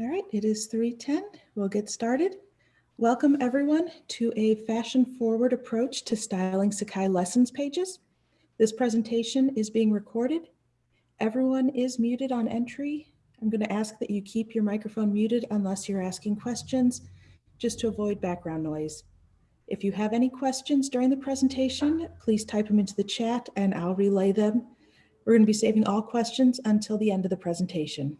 All right, it is 3.10. We'll get started. Welcome everyone to a fashion forward approach to styling Sakai lessons pages. This presentation is being recorded. Everyone is muted on entry. I'm going to ask that you keep your microphone muted unless you're asking questions, just to avoid background noise. If you have any questions during the presentation, please type them into the chat and I'll relay them. We're going to be saving all questions until the end of the presentation.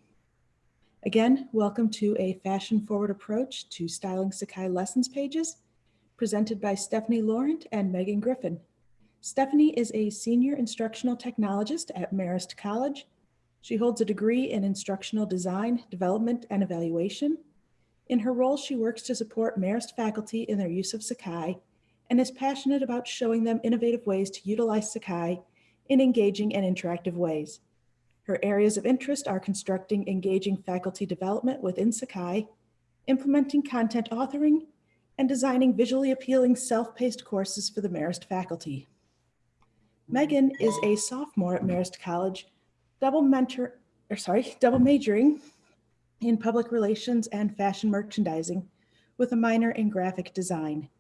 Again, welcome to a fashion forward approach to styling Sakai lessons pages presented by Stephanie Laurent and Megan Griffin. Stephanie is a senior instructional technologist at Marist College. She holds a degree in instructional design, development, and evaluation. In her role, she works to support Marist faculty in their use of Sakai and is passionate about showing them innovative ways to utilize Sakai in engaging and interactive ways. Her areas of interest are constructing engaging faculty development within Sakai, implementing content authoring, and designing visually appealing self-paced courses for the Marist faculty. Megan is a sophomore at Marist College, double mentor, or sorry, double majoring in public relations and fashion merchandising with a minor in graphic design.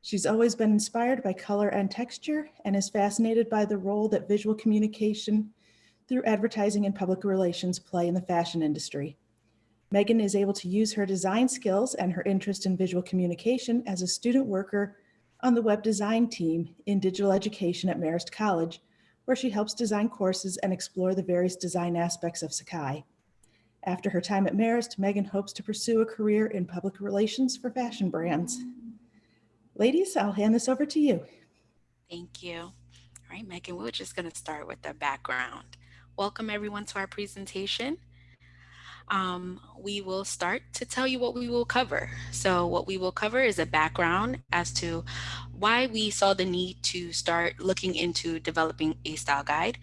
She's always been inspired by color and texture and is fascinated by the role that visual communication through advertising and public relations play in the fashion industry. Megan is able to use her design skills and her interest in visual communication as a student worker on the web design team in digital education at Marist College, where she helps design courses and explore the various design aspects of Sakai. After her time at Marist, Megan hopes to pursue a career in public relations for fashion brands. Ladies, I'll hand this over to you. Thank you. All right, Megan, we're just going to start with the background. Welcome everyone to our presentation. Um, we will start to tell you what we will cover. So what we will cover is a background as to why we saw the need to start looking into developing a style guide.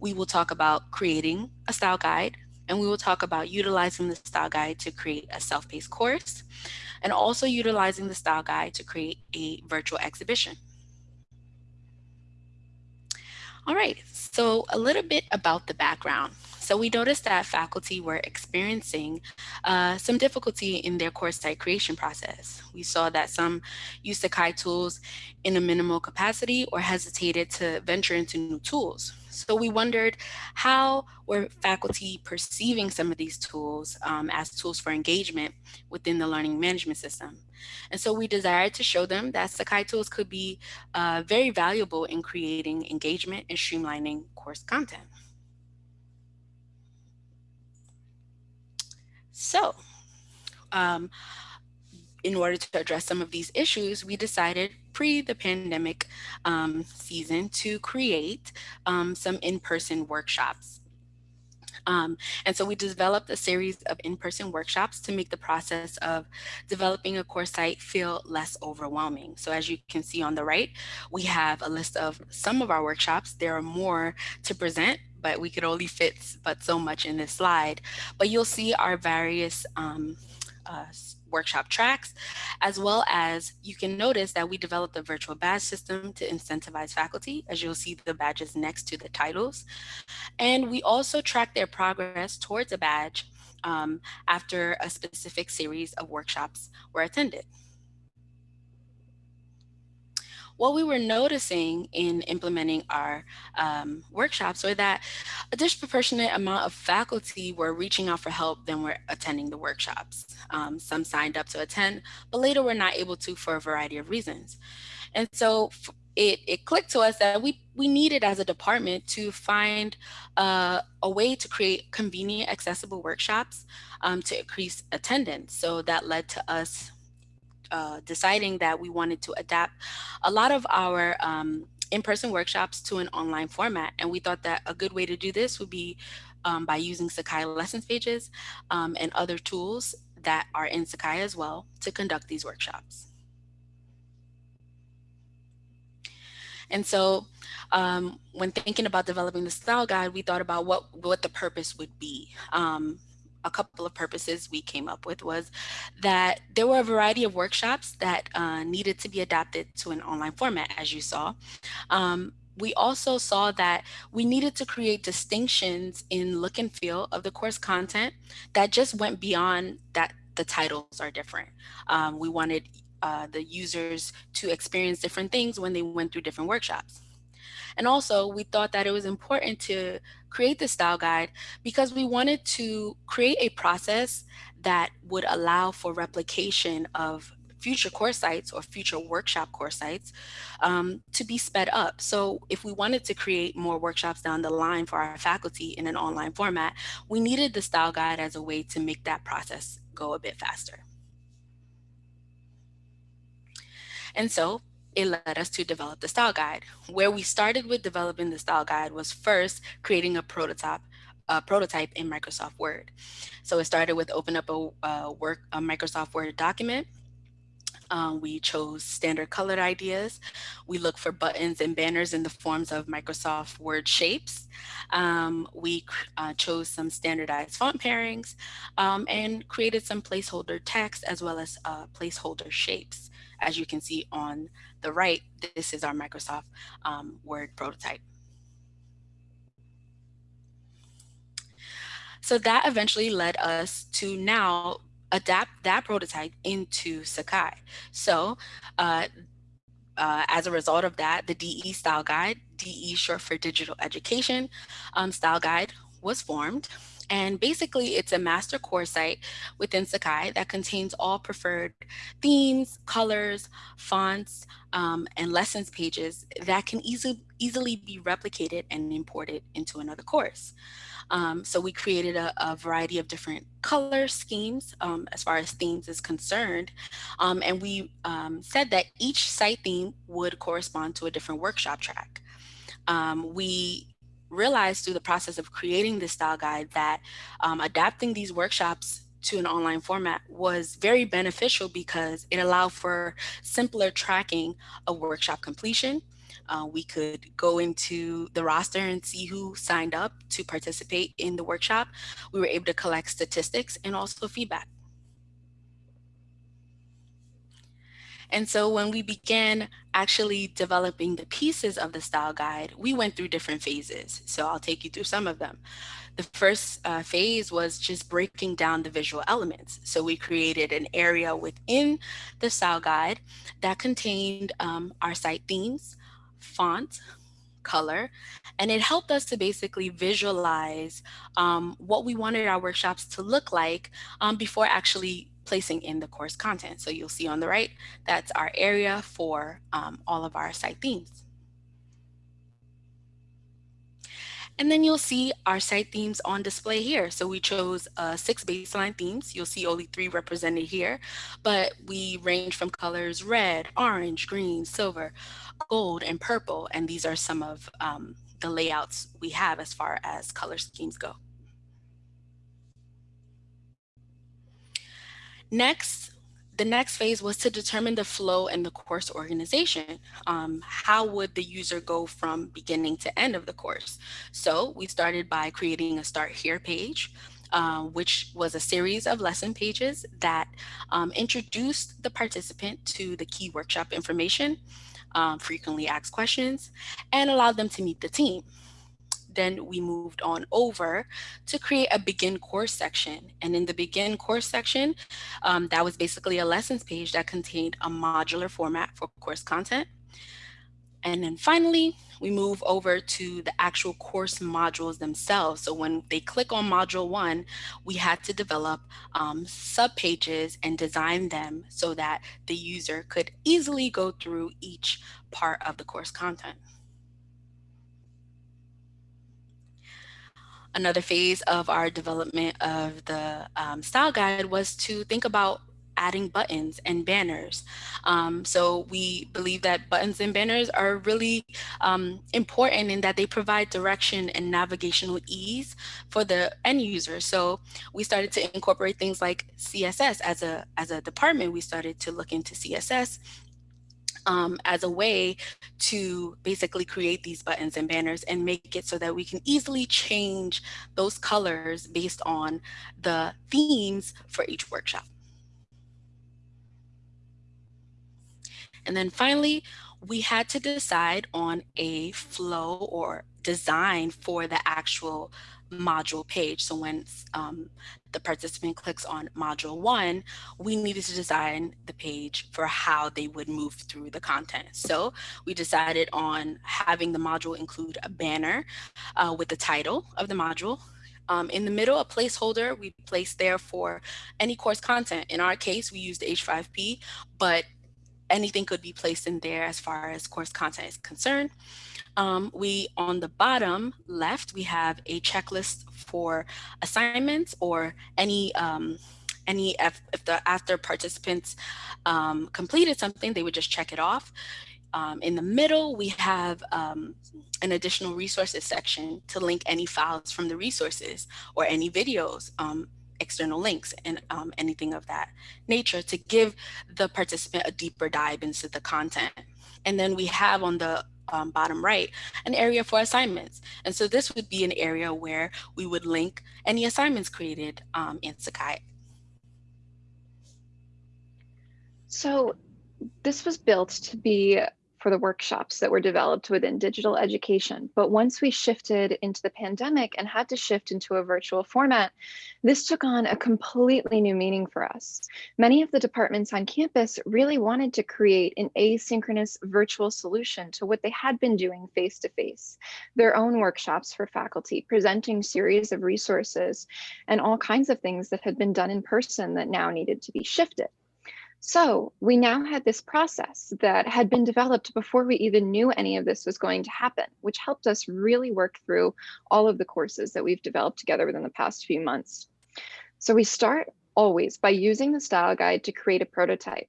We will talk about creating a style guide, and we will talk about utilizing the style guide to create a self-paced course, and also utilizing the style guide to create a virtual exhibition. All right, so a little bit about the background. So we noticed that faculty were experiencing uh, some difficulty in their course site creation process. We saw that some used Sakai tools in a minimal capacity or hesitated to venture into new tools. So we wondered how were faculty perceiving some of these tools um, as tools for engagement within the learning management system. And so we desired to show them that Sakai tools could be uh, very valuable in creating engagement and streamlining course content. So um, in order to address some of these issues, we decided pre the pandemic um, season to create um, some in-person workshops. Um, and so we developed a series of in-person workshops to make the process of developing a course site feel less overwhelming. So as you can see on the right, we have a list of some of our workshops. There are more to present, but we could only fit but so much in this slide. But you'll see our various um, uh, workshop tracks, as well as you can notice that we developed a virtual badge system to incentivize faculty, as you'll see the badges next to the titles. And we also track their progress towards a badge um, after a specific series of workshops were attended what we were noticing in implementing our um, workshops were that a disproportionate amount of faculty were reaching out for help than were attending the workshops. Um, some signed up to attend, but later were not able to for a variety of reasons. And so it, it clicked to us that we, we needed as a department to find uh, a way to create convenient, accessible workshops um, to increase attendance. So that led to us uh, deciding that we wanted to adapt a lot of our um, in-person workshops to an online format. And we thought that a good way to do this would be um, by using Sakai lessons pages um, and other tools that are in Sakai as well to conduct these workshops. And so um, when thinking about developing the style guide, we thought about what, what the purpose would be. Um, a couple of purposes we came up with was that there were a variety of workshops that uh, needed to be adapted to an online format, as you saw. Um, we also saw that we needed to create distinctions in look and feel of the course content that just went beyond that the titles are different. Um, we wanted uh, the users to experience different things when they went through different workshops. And also we thought that it was important to create the style guide because we wanted to create a process that would allow for replication of future course sites or future workshop course sites um, to be sped up. So if we wanted to create more workshops down the line for our faculty in an online format, we needed the style guide as a way to make that process go a bit faster. And so it led us to develop the style guide. Where we started with developing the style guide was first creating a prototype a prototype in Microsoft Word. So it started with open up a, a work a Microsoft Word document um, we chose standard colored ideas. We look for buttons and banners in the forms of Microsoft Word shapes. Um, we uh, chose some standardized font pairings um, and created some placeholder text as well as uh, placeholder shapes. As you can see on the right, this is our Microsoft um, Word prototype. So that eventually led us to now adapt that prototype into Sakai. So uh, uh, as a result of that, the DE Style Guide, DE short for Digital Education um, Style Guide was formed. And basically it's a master course site within Sakai that contains all preferred themes, colors, fonts, um, and lessons pages that can easily, easily be replicated and imported into another course. Um, so we created a, a, variety of different color schemes um, as far as themes is concerned. Um, and we um, said that each site theme would correspond to a different workshop track. Um, we realized through the process of creating this style guide that um, adapting these workshops to an online format was very beneficial because it allowed for simpler tracking of workshop completion uh, we could go into the roster and see who signed up to participate in the workshop. We were able to collect statistics and also feedback. And so when we began actually developing the pieces of the style guide, we went through different phases. So I'll take you through some of them. The first uh, phase was just breaking down the visual elements. So we created an area within the style guide that contained um, our site themes, font, color, and it helped us to basically visualize um, what we wanted our workshops to look like um, before actually placing in the course content. So you'll see on the right, that's our area for um, all of our site themes. And then you'll see our site themes on display here. So we chose uh, six baseline themes. You'll see only three represented here, but we range from colors red, orange, green, silver, gold, and purple. And these are some of um, the layouts we have as far as color schemes go. Next, the next phase was to determine the flow and the course organization. Um, how would the user go from beginning to end of the course? So we started by creating a start here page, uh, which was a series of lesson pages that um, introduced the participant to the key workshop information, um, frequently asked questions, and allowed them to meet the team then we moved on over to create a begin course section. And in the begin course section, um, that was basically a lessons page that contained a modular format for course content. And then finally, we move over to the actual course modules themselves. So when they click on module one, we had to develop um, sub pages and design them so that the user could easily go through each part of the course content. Another phase of our development of the um, style guide was to think about adding buttons and banners. Um, so we believe that buttons and banners are really um, important in that they provide direction and navigational ease for the end user. So we started to incorporate things like CSS as a, as a department. We started to look into CSS um, as a way to basically create these buttons and banners and make it so that we can easily change those colors based on the themes for each workshop. And then finally, we had to decide on a flow or design for the actual module page. So when um, the participant clicks on module one, we needed to design the page for how they would move through the content. So we decided on having the module include a banner uh, with the title of the module. Um, in the middle, a placeholder we place there for any course content. In our case, we used H5P, but anything could be placed in there as far as course content is concerned. Um, we, on the bottom left, we have a checklist for assignments or any, um, any if, if, the after participants um, completed something, they would just check it off. Um, in the middle, we have um, an additional resources section to link any files from the resources or any videos um, external links and um, anything of that nature to give the participant a deeper dive into the content. And then we have on the um, bottom right, an area for assignments. And so this would be an area where we would link any assignments created um, in Sakai. So this was built to be for the workshops that were developed within digital education. But once we shifted into the pandemic and had to shift into a virtual format, this took on a completely new meaning for us. Many of the departments on campus really wanted to create an asynchronous virtual solution to what they had been doing face to face, their own workshops for faculty, presenting series of resources and all kinds of things that had been done in person that now needed to be shifted. So we now had this process that had been developed before we even knew any of this was going to happen, which helped us really work through all of the courses that we've developed together within the past few months. So we start always by using the style guide to create a prototype.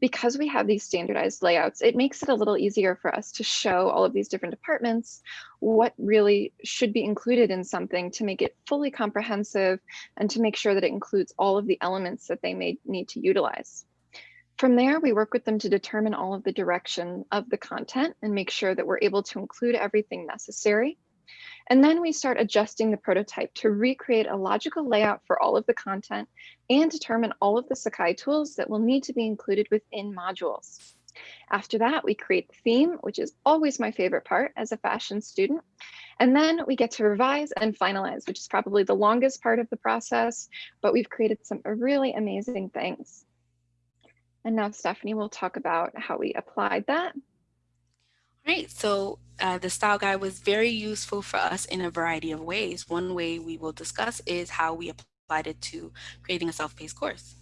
Because we have these standardized layouts, it makes it a little easier for us to show all of these different departments what really should be included in something to make it fully comprehensive and to make sure that it includes all of the elements that they may need to utilize. From there, we work with them to determine all of the direction of the content and make sure that we're able to include everything necessary. And then we start adjusting the prototype to recreate a logical layout for all of the content and determine all of the Sakai tools that will need to be included within modules. After that, we create the theme, which is always my favorite part as a fashion student. And then we get to revise and finalize, which is probably the longest part of the process, but we've created some really amazing things. And now Stephanie will talk about how we applied that. Right, so uh, the style guide was very useful for us in a variety of ways. One way we will discuss is how we applied it to creating a self-paced course.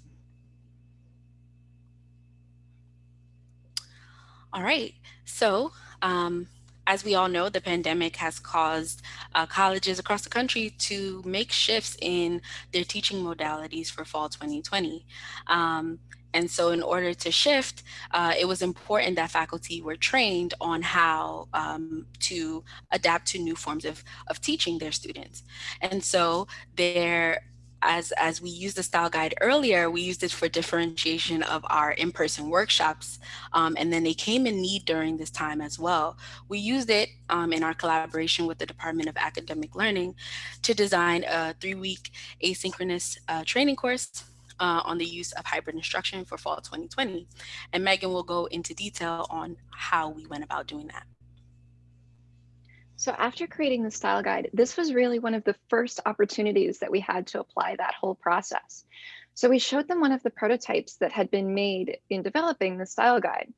All right, so um, as we all know, the pandemic has caused uh, colleges across the country to make shifts in their teaching modalities for fall 2020. Um, and so in order to shift, uh, it was important that faculty were trained on how um, to adapt to new forms of, of teaching their students. And so there as as we used the style guide earlier, we used it for differentiation of our in-person workshops, um, and then they came in need during this time as well. We used it um, in our collaboration with the Department of Academic Learning to design a three-week asynchronous uh, training course uh, on the use of hybrid instruction for fall 2020. And Megan will go into detail on how we went about doing that. So after creating the style guide, this was really one of the first opportunities that we had to apply that whole process. So we showed them one of the prototypes that had been made in developing the style guide.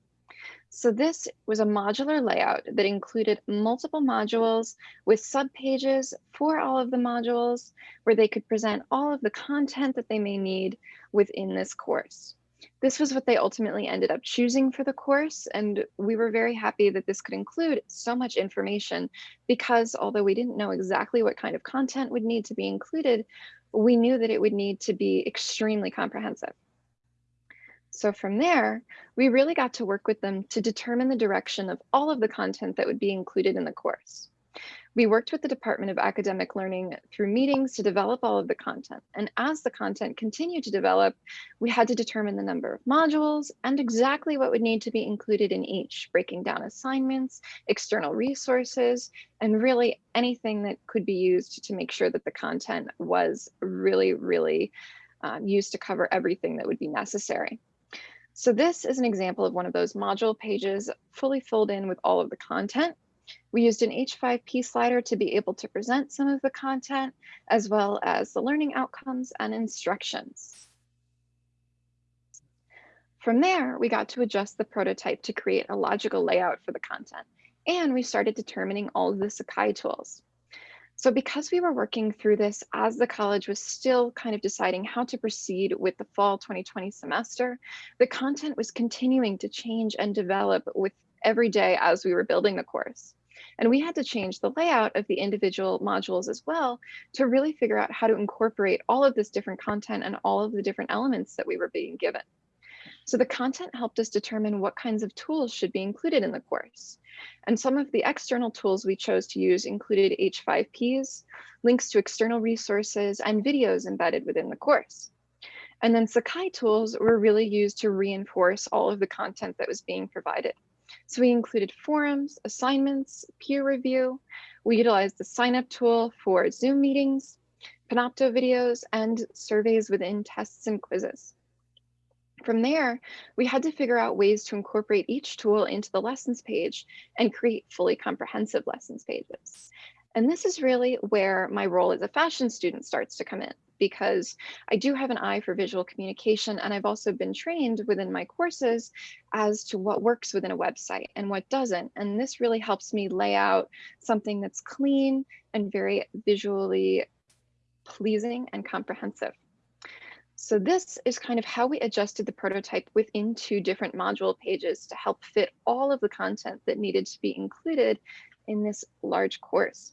So this was a modular layout that included multiple modules with subpages for all of the modules where they could present all of the content that they may need within this course. This was what they ultimately ended up choosing for the course, and we were very happy that this could include so much information because although we didn't know exactly what kind of content would need to be included, we knew that it would need to be extremely comprehensive. So from there, we really got to work with them to determine the direction of all of the content that would be included in the course. We worked with the Department of Academic Learning through meetings to develop all of the content. And as the content continued to develop, we had to determine the number of modules and exactly what would need to be included in each, breaking down assignments, external resources, and really anything that could be used to make sure that the content was really, really um, used to cover everything that would be necessary. So this is an example of one of those module pages fully filled in with all of the content. We used an H5P slider to be able to present some of the content, as well as the learning outcomes and instructions. From there, we got to adjust the prototype to create a logical layout for the content, and we started determining all of the Sakai tools. So because we were working through this as the college was still kind of deciding how to proceed with the fall 2020 semester, the content was continuing to change and develop with every day as we were building the course. And we had to change the layout of the individual modules as well to really figure out how to incorporate all of this different content and all of the different elements that we were being given. So the content helped us determine what kinds of tools should be included in the course. And some of the external tools we chose to use included H5Ps, links to external resources, and videos embedded within the course. And then Sakai tools were really used to reinforce all of the content that was being provided. So we included forums, assignments, peer review. We utilized the sign up tool for Zoom meetings, Panopto videos, and surveys within tests and quizzes. From there, we had to figure out ways to incorporate each tool into the lessons page and create fully comprehensive lessons pages. And this is really where my role as a fashion student starts to come in because I do have an eye for visual communication and I've also been trained within my courses as to what works within a website and what doesn't. And this really helps me lay out something that's clean and very visually pleasing and comprehensive. So this is kind of how we adjusted the prototype within two different module pages to help fit all of the content that needed to be included in this large course.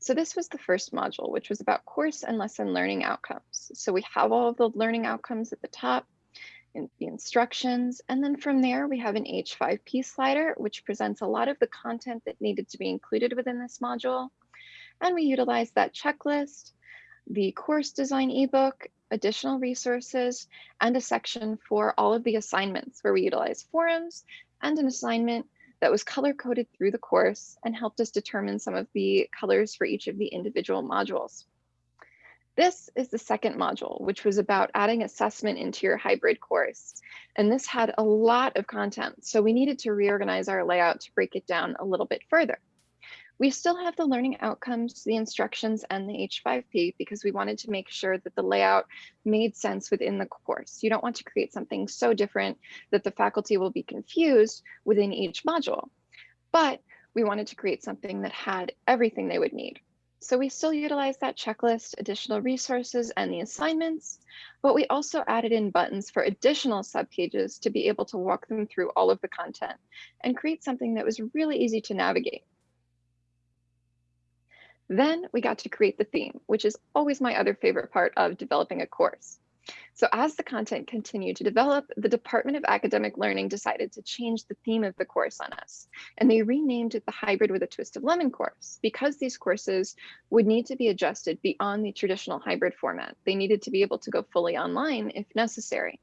So this was the first module, which was about course and lesson learning outcomes. So we have all of the learning outcomes at the top, in the instructions, and then from there we have an H5P slider, which presents a lot of the content that needed to be included within this module. And we utilize that checklist, the course design ebook, additional resources, and a section for all of the assignments where we utilize forums and an assignment that was color coded through the course and helped us determine some of the colors for each of the individual modules. This is the second module, which was about adding assessment into your hybrid course. And this had a lot of content, so we needed to reorganize our layout to break it down a little bit further. We still have the learning outcomes, the instructions, and the H5P because we wanted to make sure that the layout made sense within the course. You don't want to create something so different that the faculty will be confused within each module. But we wanted to create something that had everything they would need. So we still utilize that checklist, additional resources, and the assignments, but we also added in buttons for additional subpages to be able to walk them through all of the content and create something that was really easy to navigate. Then we got to create the theme, which is always my other favorite part of developing a course. So as the content continued to develop, the Department of Academic Learning decided to change the theme of the course on us. And they renamed it the Hybrid with a Twist of Lemon course because these courses would need to be adjusted beyond the traditional hybrid format. They needed to be able to go fully online if necessary.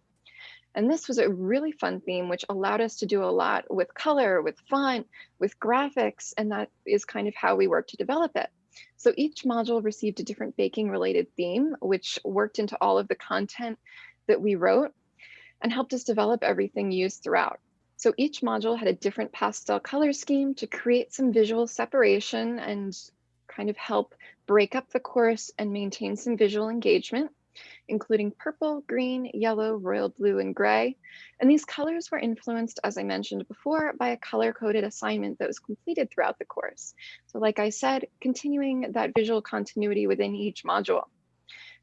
And this was a really fun theme, which allowed us to do a lot with color, with font, with graphics, and that is kind of how we worked to develop it. So each module received a different baking related theme, which worked into all of the content that we wrote and helped us develop everything used throughout. So each module had a different pastel color scheme to create some visual separation and kind of help break up the course and maintain some visual engagement including purple, green, yellow, royal blue, and gray. And these colors were influenced, as I mentioned before, by a color-coded assignment that was completed throughout the course. So like I said, continuing that visual continuity within each module.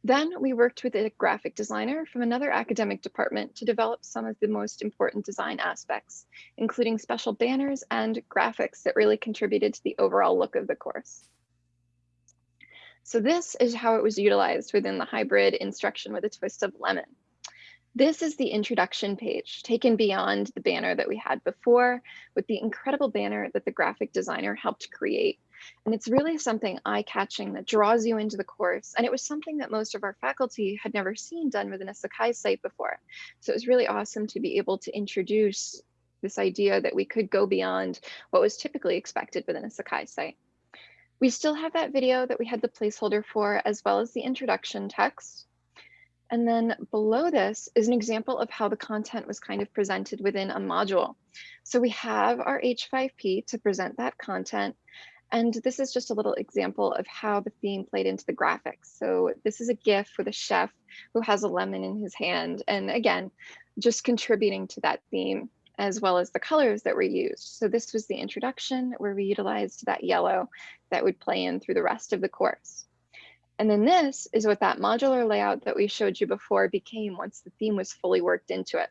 Then we worked with a graphic designer from another academic department to develop some of the most important design aspects, including special banners and graphics that really contributed to the overall look of the course. So this is how it was utilized within the hybrid instruction with a twist of lemon. This is the introduction page taken beyond the banner that we had before with the incredible banner that the graphic designer helped create. And it's really something eye-catching that draws you into the course. And it was something that most of our faculty had never seen done within a Sakai site before. So it was really awesome to be able to introduce this idea that we could go beyond what was typically expected within a Sakai site. We still have that video that we had the placeholder for, as well as the introduction text. And then below this is an example of how the content was kind of presented within a module. So we have our H5P to present that content. And this is just a little example of how the theme played into the graphics. So this is a GIF with a chef who has a lemon in his hand. And again, just contributing to that theme as well as the colors that were used. So this was the introduction where we utilized that yellow that would play in through the rest of the course. And then this is what that modular layout that we showed you before became once the theme was fully worked into it.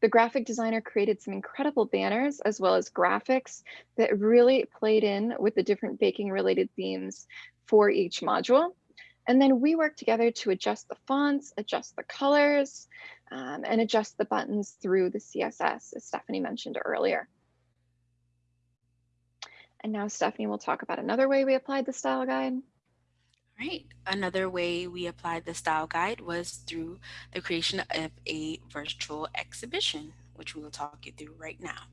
The graphic designer created some incredible banners as well as graphics that really played in with the different baking related themes for each module. And then we worked together to adjust the fonts, adjust the colors, um, and adjust the buttons through the CSS, as Stephanie mentioned earlier. And now Stephanie will talk about another way we applied the style guide. Right. Another way we applied the style guide was through the creation of a virtual exhibition, which we will talk you through right now.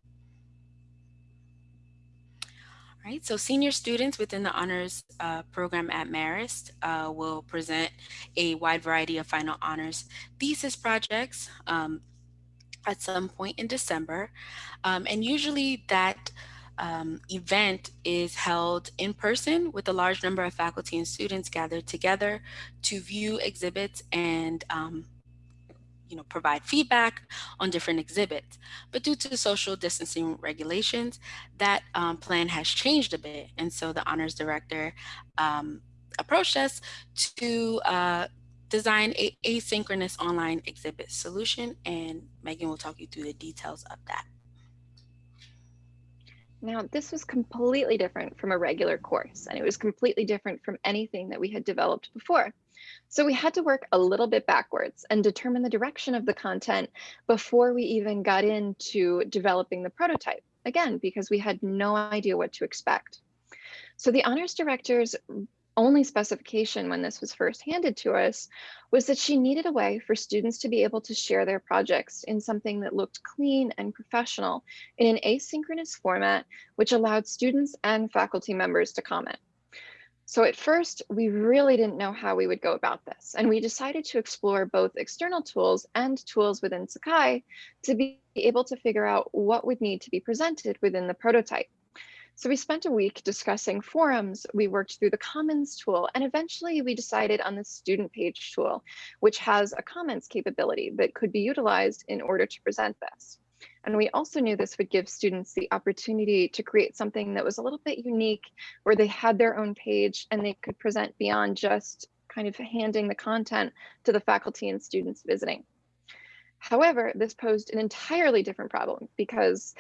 Right, so senior students within the honors uh, program at Marist uh, will present a wide variety of final honors thesis projects um, at some point in December. Um, and usually that um, event is held in person with a large number of faculty and students gathered together to view exhibits and um, you know, provide feedback on different exhibits. But due to social distancing regulations, that um, plan has changed a bit. And so the honors director um, approached us to uh, design a asynchronous online exhibit solution. And Megan will talk you through the details of that. Now, this was completely different from a regular course, and it was completely different from anything that we had developed before. So we had to work a little bit backwards and determine the direction of the content before we even got into developing the prototype, again, because we had no idea what to expect. So the honors directors only specification when this was first handed to us was that she needed a way for students to be able to share their projects in something that looked clean and professional in an asynchronous format, which allowed students and faculty members to comment. So at first, we really didn't know how we would go about this, and we decided to explore both external tools and tools within Sakai to be able to figure out what would need to be presented within the prototype. So we spent a week discussing forums, we worked through the Commons tool, and eventually we decided on the student page tool, which has a comments capability that could be utilized in order to present this. And we also knew this would give students the opportunity to create something that was a little bit unique, where they had their own page and they could present beyond just kind of handing the content to the faculty and students visiting. However, this posed an entirely different problem because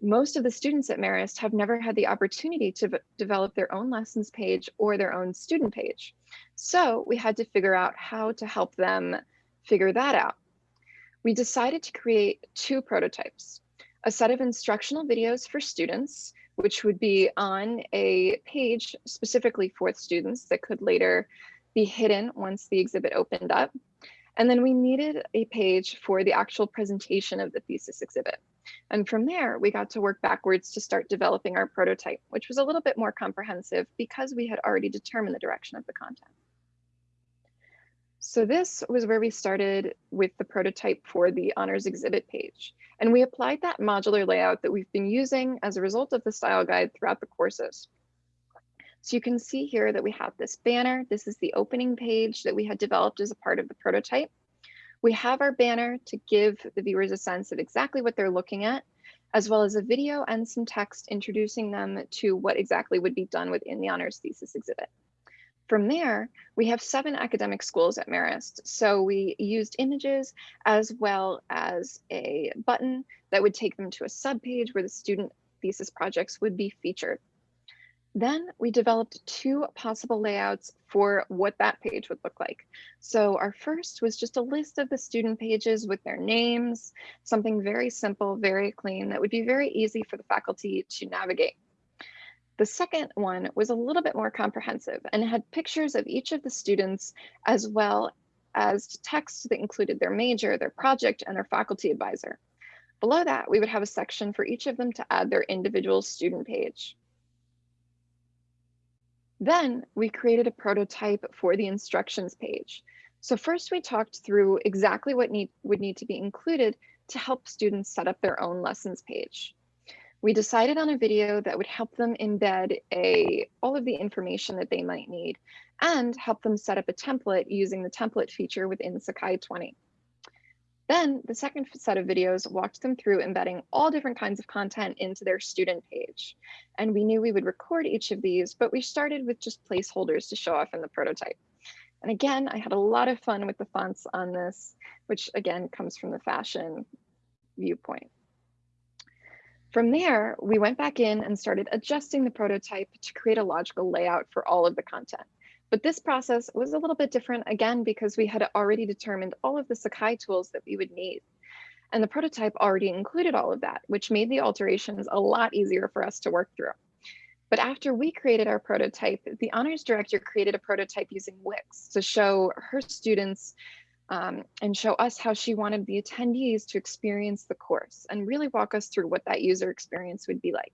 most of the students at Marist have never had the opportunity to develop their own lessons page or their own student page. So we had to figure out how to help them figure that out. We decided to create two prototypes, a set of instructional videos for students, which would be on a page specifically for students that could later be hidden once the exhibit opened up. And then we needed a page for the actual presentation of the thesis exhibit. And from there, we got to work backwards to start developing our prototype, which was a little bit more comprehensive because we had already determined the direction of the content. So this was where we started with the prototype for the honors exhibit page. And we applied that modular layout that we've been using as a result of the style guide throughout the courses. So you can see here that we have this banner. This is the opening page that we had developed as a part of the prototype. We have our banner to give the viewers a sense of exactly what they're looking at, as well as a video and some text introducing them to what exactly would be done within the honors thesis exhibit. From there, we have seven academic schools at Marist. So we used images as well as a button that would take them to a subpage where the student thesis projects would be featured. Then we developed two possible layouts for what that page would look like. So our first was just a list of the student pages with their names, something very simple, very clean, that would be very easy for the faculty to navigate. The second one was a little bit more comprehensive and had pictures of each of the students as well as text that included their major, their project, and their faculty advisor. Below that, we would have a section for each of them to add their individual student page. Then we created a prototype for the instructions page. So first we talked through exactly what need, would need to be included to help students set up their own lessons page. We decided on a video that would help them embed a, all of the information that they might need and help them set up a template using the template feature within Sakai 20. Then the second set of videos walked them through embedding all different kinds of content into their student page. And we knew we would record each of these, but we started with just placeholders to show off in the prototype. And again, I had a lot of fun with the fonts on this, which again comes from the fashion viewpoint. From there, we went back in and started adjusting the prototype to create a logical layout for all of the content. But this process was a little bit different again because we had already determined all of the Sakai tools that we would need. And the prototype already included all of that, which made the alterations a lot easier for us to work through. But after we created our prototype, the honors director created a prototype using Wix to show her students um, and show us how she wanted the attendees to experience the course and really walk us through what that user experience would be like.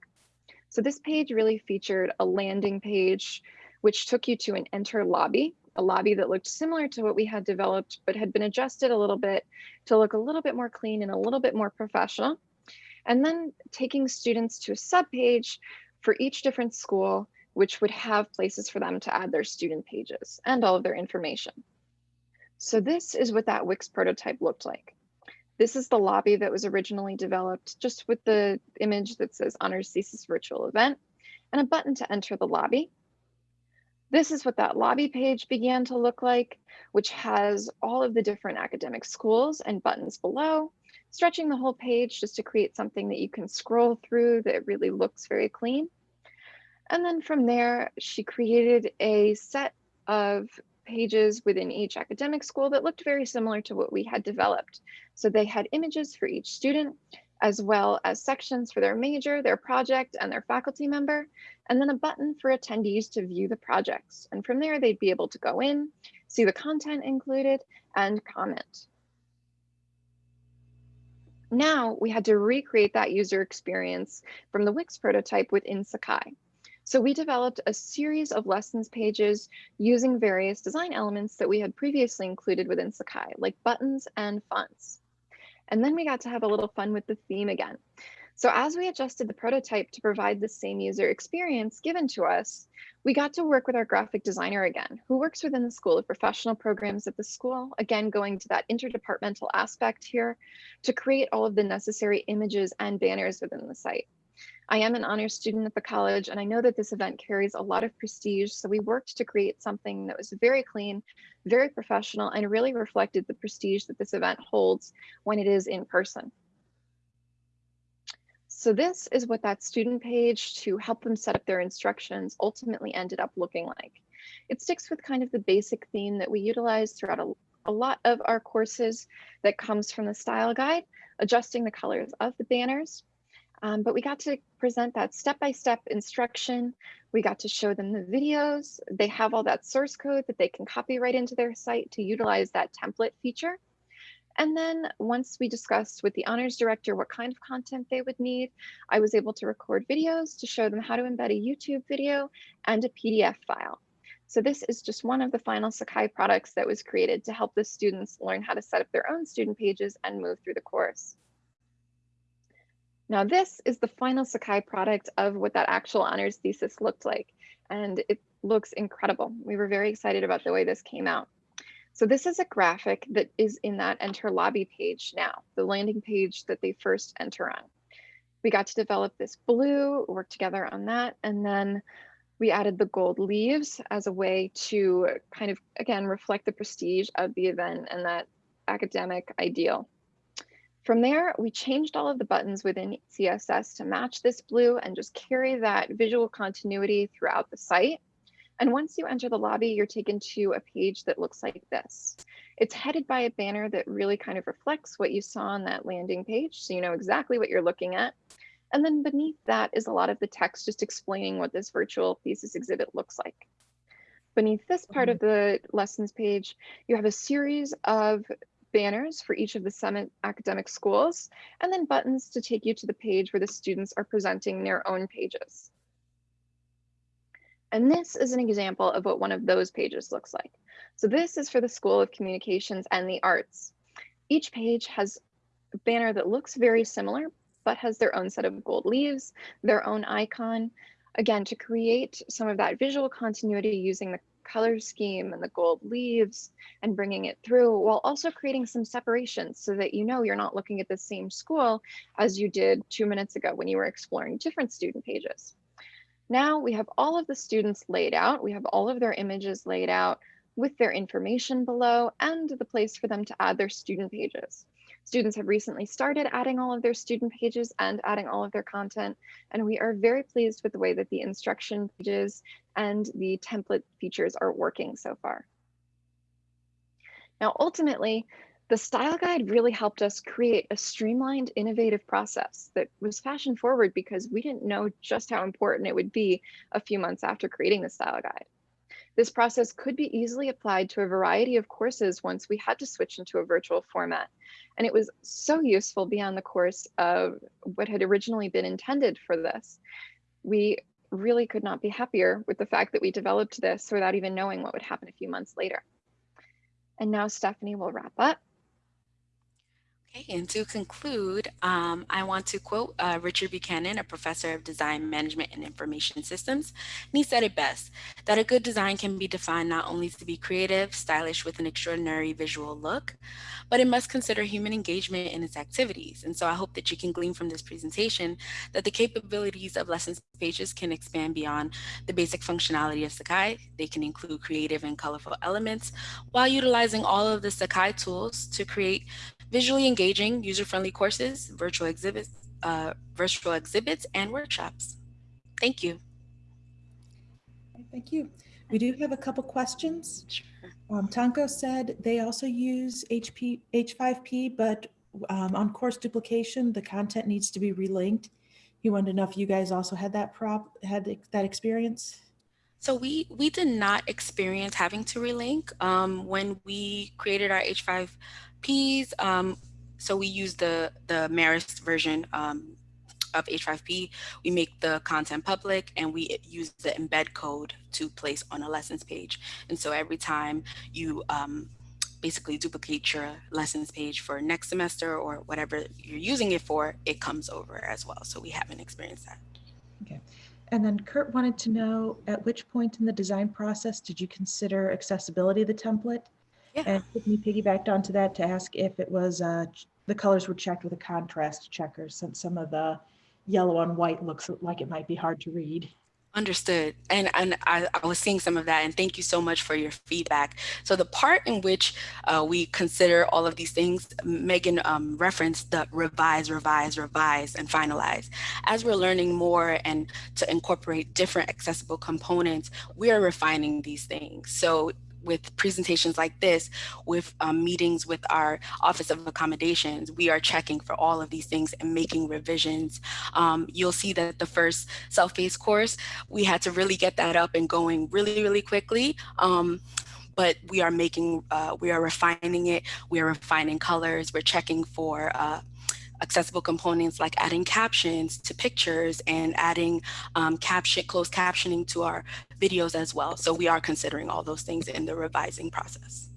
So this page really featured a landing page, which took you to an enter lobby, a lobby that looked similar to what we had developed, but had been adjusted a little bit to look a little bit more clean and a little bit more professional. And then taking students to a sub page for each different school, which would have places for them to add their student pages and all of their information. So this is what that Wix prototype looked like. This is the lobby that was originally developed just with the image that says honors thesis virtual event and a button to enter the lobby. This is what that lobby page began to look like, which has all of the different academic schools and buttons below, stretching the whole page just to create something that you can scroll through that really looks very clean. And then from there, she created a set of pages within each academic school that looked very similar to what we had developed. So they had images for each student, as well as sections for their major, their project, and their faculty member, and then a button for attendees to view the projects. And from there, they'd be able to go in, see the content included, and comment. Now we had to recreate that user experience from the Wix prototype within Sakai. So we developed a series of lessons pages using various design elements that we had previously included within Sakai, like buttons and fonts. And then we got to have a little fun with the theme again. So as we adjusted the prototype to provide the same user experience given to us, we got to work with our graphic designer again, who works within the School of Professional Programs at the school, again, going to that interdepartmental aspect here to create all of the necessary images and banners within the site. I am an honors student at the college, and I know that this event carries a lot of prestige. So we worked to create something that was very clean, very professional, and really reflected the prestige that this event holds when it is in person. So this is what that student page to help them set up their instructions ultimately ended up looking like. It sticks with kind of the basic theme that we utilize throughout a, a lot of our courses that comes from the style guide, adjusting the colors of the banners, um, but we got to present that step-by-step -step instruction. We got to show them the videos. They have all that source code that they can copy right into their site to utilize that template feature. And then once we discussed with the honors director what kind of content they would need, I was able to record videos to show them how to embed a YouTube video and a PDF file. So this is just one of the final Sakai products that was created to help the students learn how to set up their own student pages and move through the course. Now this is the final Sakai product of what that actual honors thesis looked like. And it looks incredible. We were very excited about the way this came out. So this is a graphic that is in that enter lobby page now, the landing page that they first enter on. We got to develop this blue, work together on that, and then we added the gold leaves as a way to kind of, again, reflect the prestige of the event and that academic ideal. From there, we changed all of the buttons within CSS to match this blue and just carry that visual continuity throughout the site. And once you enter the lobby, you're taken to a page that looks like this. It's headed by a banner that really kind of reflects what you saw on that landing page. So you know exactly what you're looking at. And then beneath that is a lot of the text just explaining what this virtual thesis exhibit looks like. Beneath this part mm-hmm. of the lessons page, you have a series of banners for each of the Summit academic schools, and then buttons to take you to the page where the students are presenting their own pages. And this is an example of what one of those pages looks like. So this is for the School of Communications and the Arts. Each page has a banner that looks very similar, but has their own set of gold leaves, their own icon, again, to create some of that visual continuity using the color scheme and the gold leaves and bringing it through while also creating some separation so that you know you're not looking at the same school as you did two minutes ago when you were exploring different student pages. Now we have all of the students laid out. We have all of their images laid out with their information below and the place for them to add their student pages. Students have recently started adding all of their student pages and adding all of their content, and we are very pleased with the way that the instruction pages and the template features are working so far. Now, ultimately, the style guide really helped us create a streamlined, innovative process that was fashion forward because we didn't know just how important it would be a few months after creating the style guide. This process could be easily applied to a variety of courses once we had to switch into a virtual format. And it was so useful beyond the course of what had originally been intended for this. We really could not be happier with the fact that we developed this without even knowing what would happen a few months later. And now Stephanie will wrap up. Okay, and to conclude, um, I want to quote uh, Richard Buchanan, a professor of design management and information systems. And he said it best, that a good design can be defined not only to be creative, stylish with an extraordinary visual look, but it must consider human engagement in its activities. And so I hope that you can glean from this presentation that the capabilities of lessons pages can expand beyond the basic functionality of Sakai. They can include creative and colorful elements while utilizing all of the Sakai tools to create visually engaging, user-friendly courses, virtual exhibits, uh, virtual exhibits, and workshops. Thank you. Thank you. We do have a couple questions. Sure. Um, Tanko said they also use HP, H5P, but um, on course duplication, the content needs to be relinked. He wanted to know if you guys also had that prop, had that experience. So we we did not experience having to relink um, when we created our H5 Ps. Um, so we use the, the Marist version um, of H5P. We make the content public and we use the embed code to place on a lessons page. And so every time you um, basically duplicate your lessons page for next semester or whatever you're using it for, it comes over as well. So we haven't experienced that. Okay. And then Kurt wanted to know at which point in the design process did you consider accessibility of the template? Yeah. And Tiffany piggybacked onto that to ask if it was, uh, the colors were checked with a contrast checker since some of the yellow on white looks like it might be hard to read. Understood. And, and I, I, was seeing some of that and thank you so much for your feedback. So the part in which uh, we consider all of these things, Megan um, referenced the revise, revise, revise, and finalize. As we're learning more and to incorporate different accessible components, we are refining these things. So with presentations like this, with um, meetings with our Office of Accommodations, we are checking for all of these things and making revisions. Um, you'll see that the first self-paced course, we had to really get that up and going really, really quickly. Um, but we are making, uh, we are refining it. We are refining colors. We're checking for uh, accessible components like adding captions to pictures and adding um, caption, closed captioning to our videos as well. So we are considering all those things in the revising process.